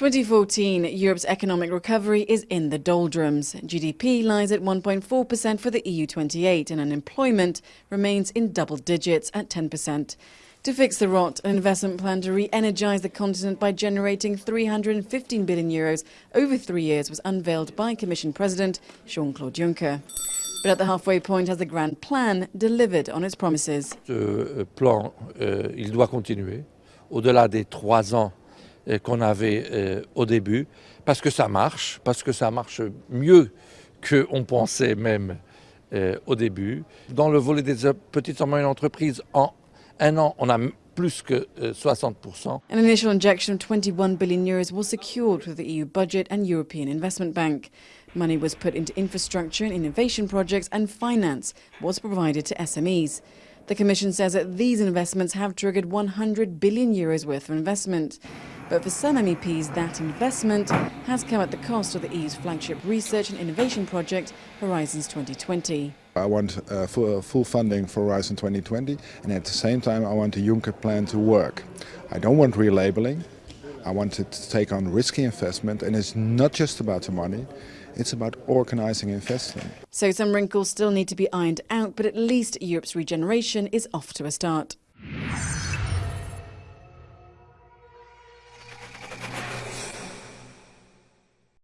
2014, Europe's economic recovery is in the doldrums. GDP lies at 1.4% for the EU28 and unemployment remains in double digits at 10%. To fix the rot, an investment plan to re-energise the continent by generating 315 billion euros over three years was unveiled by Commission President Jean-Claude Juncker. But at the halfway point, has the grand plan delivered on its promises? Euh, plan, euh, il doit continuer au-delà des trois ans qu'on avait euh, au début, parce que ça marche, parce que ça marche mieux qu'on pensait même euh, au début. Dans le volet des petites et moyennes entreprises, en un an, on a plus que 60%. Uh, An initial injection of 21 billion euros was secured with the EU budget and European Investment Bank. Money was put into infrastructure and innovation projects and finance was provided to SMEs. The Commission says that these investments have triggered 100 billion euros worth of investment. But for some MEPs, that investment has come at the cost of the EU's flagship research and innovation project, Horizons 2020. I want uh, full, full, funding for Horizon 2020 and at the same time I want the Juncker plan to work. I don't want relabeling, I want it to take on risky investment and it's not just about the money, it's about organising investing. So some wrinkles still need to be ironed out, but at least Europe's regeneration is off to a start.